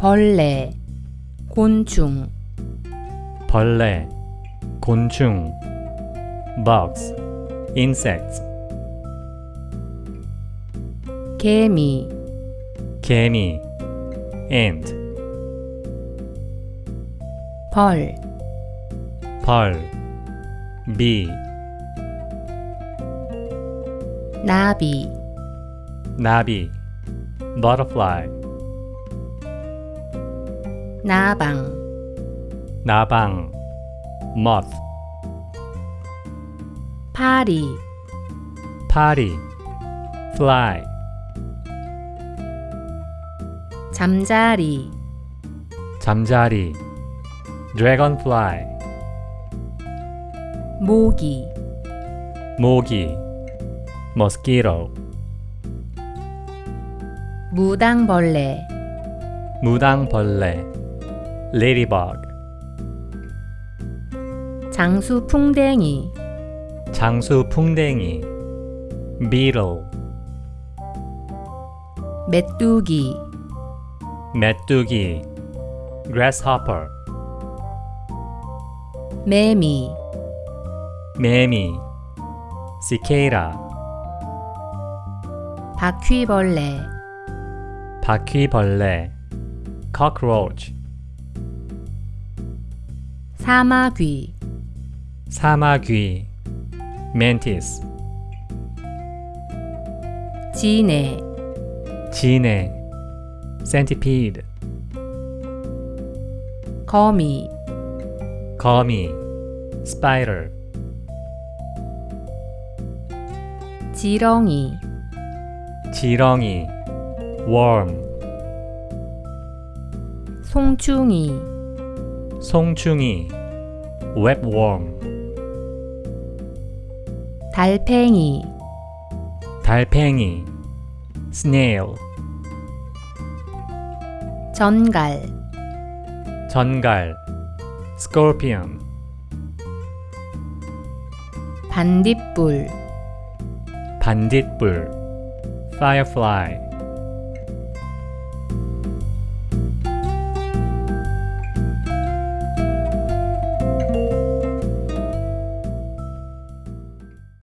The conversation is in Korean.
벌레, 곤충, 벌레, 곤충, bugs, insects, 개미, 개미, ant, 벌, 벌, bee, 나비, 나비, butterfly, 나방, 나방, moth, 파리, 파리, fly, 잠자리, 잠자리, dragonfly, 모기, 모기, mosquito, 무당벌레, 무당벌레, ladybug, 장수풍뎅이, 장수풍뎅이, beetle, 메뚜기, 메뚜기, grasshopper, 매미, 매미, cicada, 바퀴벌레, 바퀴벌레, cockroach, 사마귀, 사마귀, mantis, 지네, 지네, centipede, 거미, 거미, spider, 지렁이, 지렁이, worm, 송충이, 송충이, webworm, 달팽이, 달팽이, snail, 전갈, 전갈, scorpion, 반딧불, 반딧불, firefly,